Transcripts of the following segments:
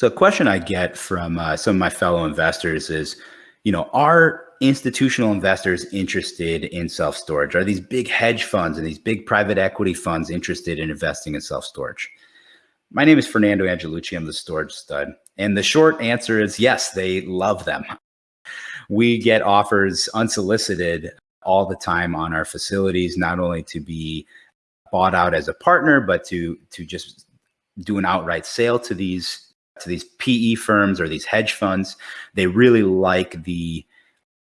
So a question I get from uh, some of my fellow investors is, you know, are institutional investors interested in self-storage? Are these big hedge funds and these big private equity funds interested in investing in self-storage? My name is Fernando Angelucci. I'm the storage stud. And the short answer is yes, they love them. We get offers unsolicited all the time on our facilities, not only to be bought out as a partner, but to to just do an outright sale to these to these PE firms or these hedge funds. They really like the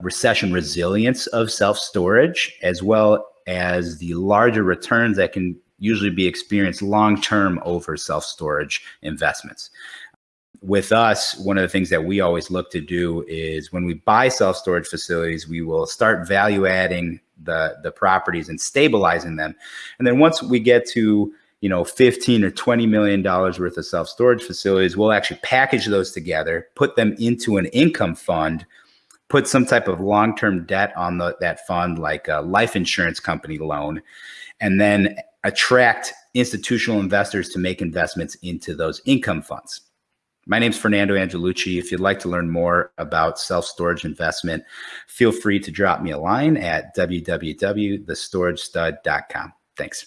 recession resilience of self storage, as well as the larger returns that can usually be experienced long term over self storage investments. With us, one of the things that we always look to do is when we buy self storage facilities, we will start value adding the, the properties and stabilizing them. And then once we get to you know, 15 or 20 million dollars worth of self-storage facilities, we'll actually package those together, put them into an income fund, put some type of long-term debt on the, that fund, like a life insurance company loan, and then attract institutional investors to make investments into those income funds. My name is Fernando Angelucci. If you'd like to learn more about self-storage investment, feel free to drop me a line at www.thestoragestud.com. Thanks.